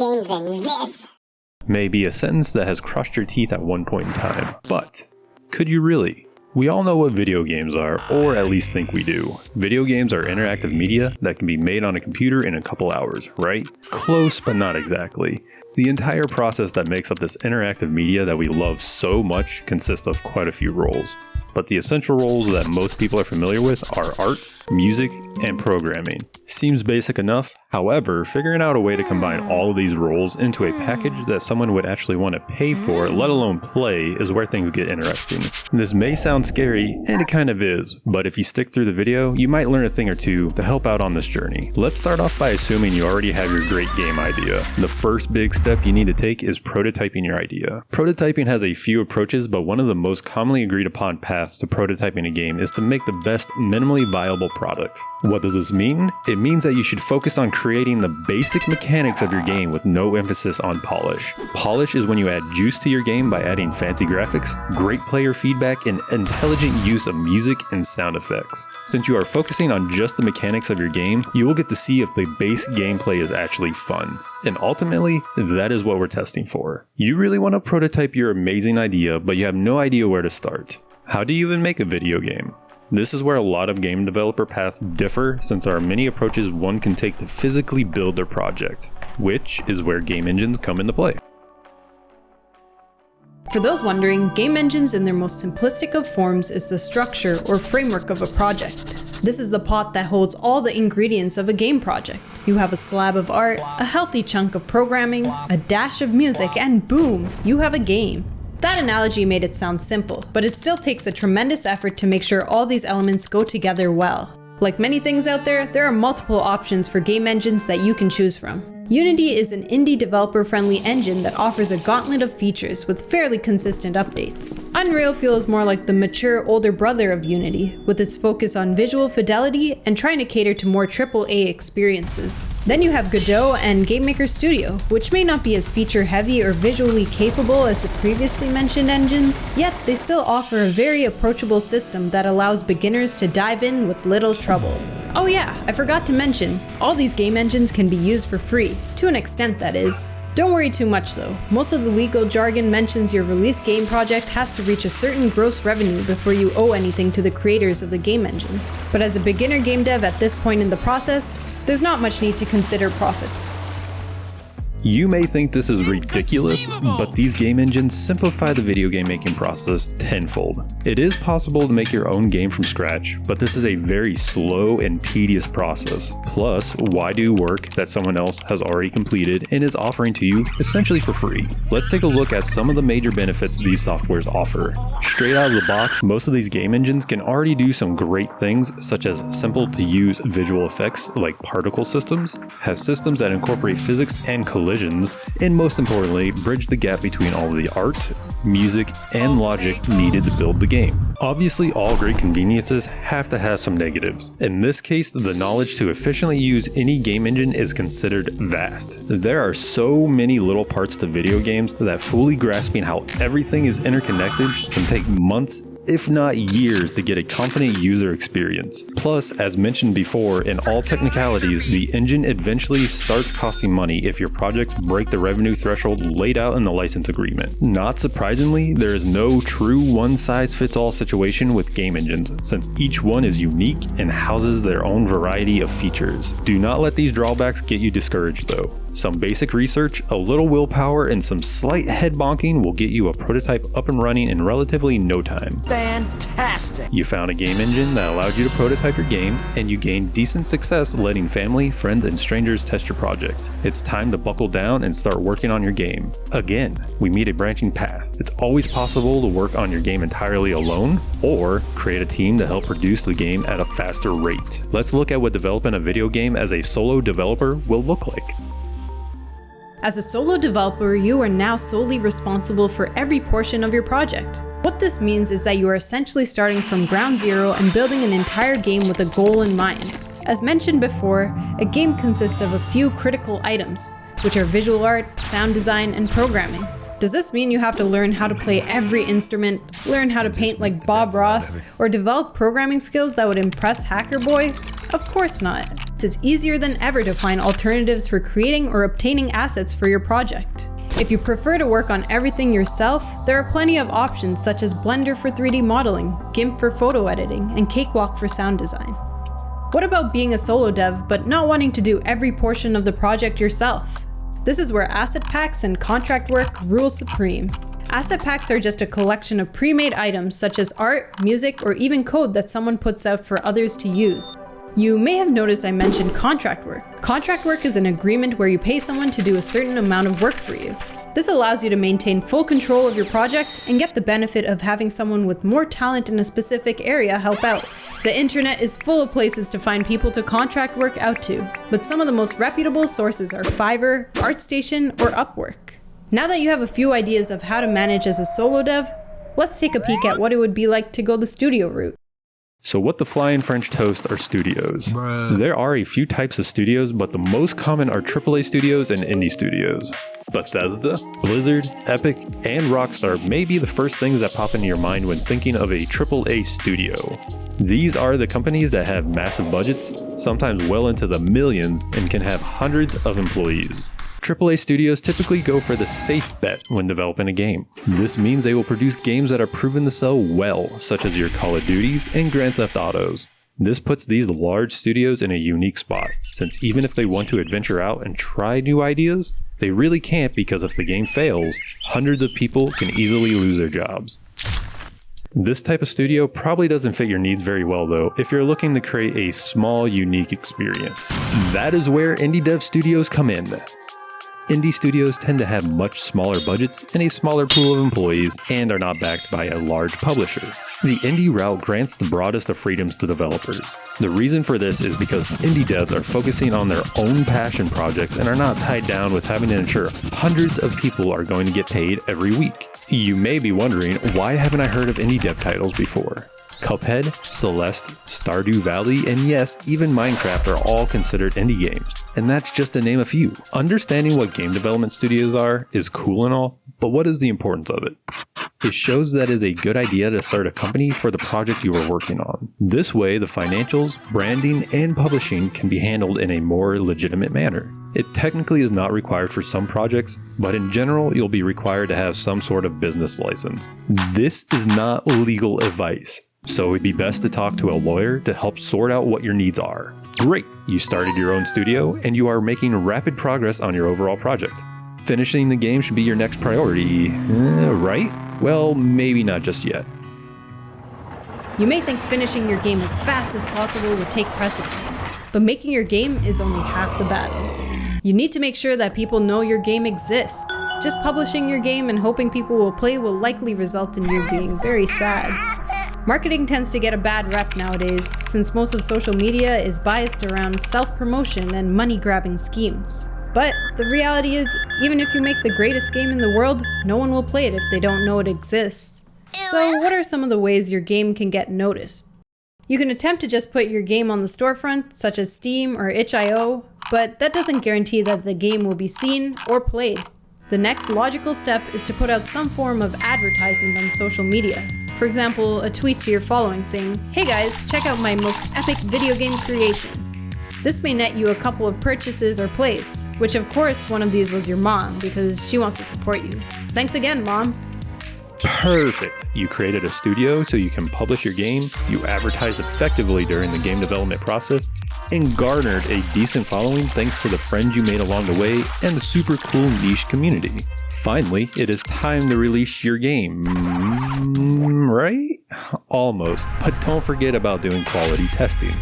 game than this. May be a sentence that has crushed your teeth at one point in time, but could you really? We all know what video games are, or at least think we do. Video games are interactive media that can be made on a computer in a couple hours, right? Close, but not exactly. The entire process that makes up this interactive media that we love so much consists of quite a few roles but the essential roles that most people are familiar with are art, music, and programming. Seems basic enough, however, figuring out a way to combine all of these roles into a package that someone would actually want to pay for, let alone play, is where things get interesting. This may sound scary, and it kind of is, but if you stick through the video, you might learn a thing or two to help out on this journey. Let's start off by assuming you already have your great game idea. The first big step you need to take is prototyping your idea. Prototyping has a few approaches, but one of the most commonly agreed upon paths to prototyping a game is to make the best minimally viable product. What does this mean? It means that you should focus on creating the basic mechanics of your game with no emphasis on polish. Polish is when you add juice to your game by adding fancy graphics, great player feedback, and intelligent use of music and sound effects. Since you are focusing on just the mechanics of your game, you will get to see if the base gameplay is actually fun. And ultimately, that is what we're testing for. You really want to prototype your amazing idea, but you have no idea where to start. How do you even make a video game? This is where a lot of game developer paths differ since there are many approaches one can take to physically build their project, which is where game engines come into play. For those wondering, game engines in their most simplistic of forms is the structure or framework of a project. This is the pot that holds all the ingredients of a game project. You have a slab of art, a healthy chunk of programming, a dash of music, and boom, you have a game. That analogy made it sound simple, but it still takes a tremendous effort to make sure all these elements go together well. Like many things out there, there are multiple options for game engines that you can choose from. Unity is an indie developer-friendly engine that offers a gauntlet of features with fairly consistent updates. Unreal feels more like the mature older brother of Unity, with its focus on visual fidelity and trying to cater to more AAA experiences. Then you have Godot and GameMaker Studio, which may not be as feature-heavy or visually capable as the previously mentioned engines, yet they still offer a very approachable system that allows beginners to dive in with little trouble. Oh yeah, I forgot to mention, all these game engines can be used for free, to an extent, that is. Don't worry too much though, most of the legal jargon mentions your release game project has to reach a certain gross revenue before you owe anything to the creators of the game engine. But as a beginner game dev at this point in the process, there's not much need to consider profits. You may think this is ridiculous, but these game engines simplify the video game making process tenfold. It is possible to make your own game from scratch, but this is a very slow and tedious process. Plus, why do work that someone else has already completed and is offering to you essentially for free? Let's take a look at some of the major benefits these softwares offer. Straight out of the box, most of these game engines can already do some great things such as simple to use visual effects like particle systems, have systems that incorporate physics and collision collisions, and most importantly, bridge the gap between all of the art, music, and logic needed to build the game. Obviously, all great conveniences have to have some negatives. In this case, the knowledge to efficiently use any game engine is considered vast. There are so many little parts to video games that fully grasping how everything is interconnected can take months if not years, to get a confident user experience. Plus, as mentioned before, in all technicalities, the engine eventually starts costing money if your projects break the revenue threshold laid out in the license agreement. Not surprisingly, there is no true one-size-fits-all situation with game engines, since each one is unique and houses their own variety of features. Do not let these drawbacks get you discouraged though. Some basic research, a little willpower, and some slight head bonking will get you a prototype up and running in relatively no time. Fantastic! You found a game engine that allowed you to prototype your game, and you gained decent success letting family, friends, and strangers test your project. It's time to buckle down and start working on your game. Again, we meet a branching path. It's always possible to work on your game entirely alone, or create a team to help produce the game at a faster rate. Let's look at what developing a video game as a solo developer will look like. As a solo developer, you are now solely responsible for every portion of your project. What this means is that you are essentially starting from ground zero and building an entire game with a goal in mind. As mentioned before, a game consists of a few critical items, which are visual art, sound design, and programming. Does this mean you have to learn how to play every instrument, learn how to paint like Bob Ross, or develop programming skills that would impress Hacker Boy? Of course not. It's easier than ever to find alternatives for creating or obtaining assets for your project. If you prefer to work on everything yourself, there are plenty of options such as Blender for 3D modeling, GIMP for photo editing, and Cakewalk for sound design. What about being a solo dev but not wanting to do every portion of the project yourself? This is where asset packs and contract work rule supreme. Asset packs are just a collection of pre-made items such as art, music, or even code that someone puts out for others to use. You may have noticed I mentioned contract work. Contract work is an agreement where you pay someone to do a certain amount of work for you. This allows you to maintain full control of your project and get the benefit of having someone with more talent in a specific area help out. The internet is full of places to find people to contract work out to, but some of the most reputable sources are Fiverr, ArtStation, or Upwork. Now that you have a few ideas of how to manage as a solo dev, let's take a peek at what it would be like to go the studio route. So what the flying French toast are studios? Bruh. There are a few types of studios, but the most common are AAA studios and indie studios. Bethesda, Blizzard, Epic, and Rockstar may be the first things that pop into your mind when thinking of a AAA studio. These are the companies that have massive budgets, sometimes well into the millions, and can have hundreds of employees. AAA studios typically go for the safe bet when developing a game. This means they will produce games that are proven to sell well, such as your Call of Duties and Grand Theft Autos. This puts these large studios in a unique spot, since even if they want to adventure out and try new ideas, they really can't because if the game fails, hundreds of people can easily lose their jobs. This type of studio probably doesn't fit your needs very well though if you're looking to create a small unique experience. That is where indie dev studios come in. Indie studios tend to have much smaller budgets and a smaller pool of employees and are not backed by a large publisher. The indie route grants the broadest of freedoms to developers. The reason for this is because indie devs are focusing on their own passion projects and are not tied down with having to ensure hundreds of people are going to get paid every week. You may be wondering, why haven't I heard of indie dev titles before? Cuphead, Celeste, Stardew Valley, and yes, even Minecraft are all considered indie games. And that's just to name a few. Understanding what game development studios are is cool and all, but what is the importance of it? It shows that is a good idea to start a company for the project you are working on. This way, the financials, branding, and publishing can be handled in a more legitimate manner. It technically is not required for some projects, but in general, you'll be required to have some sort of business license. This is not legal advice. So it'd be best to talk to a lawyer to help sort out what your needs are. Great! You started your own studio and you are making rapid progress on your overall project. Finishing the game should be your next priority, uh, right? Well, maybe not just yet. You may think finishing your game as fast as possible would take precedence, but making your game is only half the battle. You need to make sure that people know your game exists. Just publishing your game and hoping people will play will likely result in you being very sad. Marketing tends to get a bad rep nowadays, since most of social media is biased around self-promotion and money-grabbing schemes. But the reality is, even if you make the greatest game in the world, no one will play it if they don't know it exists. So what are some of the ways your game can get noticed? You can attempt to just put your game on the storefront, such as Steam or itch.io, but that doesn't guarantee that the game will be seen or played. The next logical step is to put out some form of advertisement on social media. For example, a tweet to your following saying, Hey guys, check out my most epic video game creation. This may net you a couple of purchases or plays, which of course one of these was your mom because she wants to support you. Thanks again, mom. Perfect! You created a studio so you can publish your game, you advertised effectively during the game development process, and garnered a decent following thanks to the friends you made along the way and the super cool niche community. Finally, it is time to release your game, Mm, right? Almost, but don't forget about doing quality testing.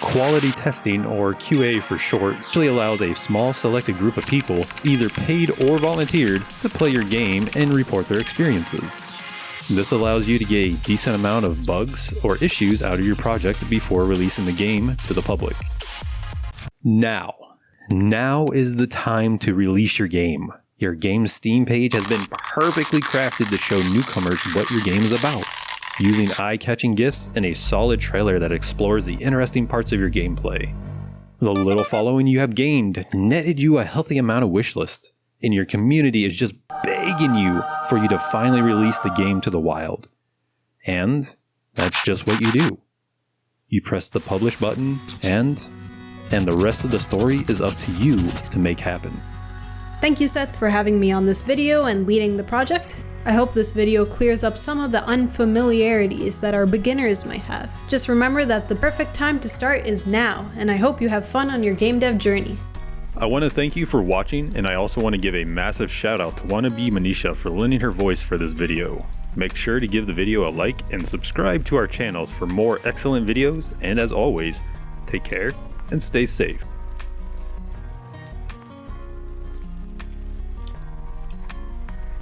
Quality testing, or QA for short, actually allows a small selected group of people, either paid or volunteered, to play your game and report their experiences. This allows you to get a decent amount of bugs or issues out of your project before releasing the game to the public. Now, now is the time to release your game. Your game's Steam page has been perfectly crafted to show newcomers what your game is about, using eye-catching gifs and a solid trailer that explores the interesting parts of your gameplay. The little following you have gained netted you a healthy amount of wishlist, and your community is just begging you for you to finally release the game to the wild. And that's just what you do. You press the publish button and and the rest of the story is up to you to make happen. Thank you Seth for having me on this video and leading the project. I hope this video clears up some of the unfamiliarities that our beginners might have. Just remember that the perfect time to start is now, and I hope you have fun on your game dev journey. I want to thank you for watching, and I also want to give a massive shout out to Wannabe Manisha for lending her voice for this video. Make sure to give the video a like and subscribe to our channels for more excellent videos, and as always, take care and stay safe.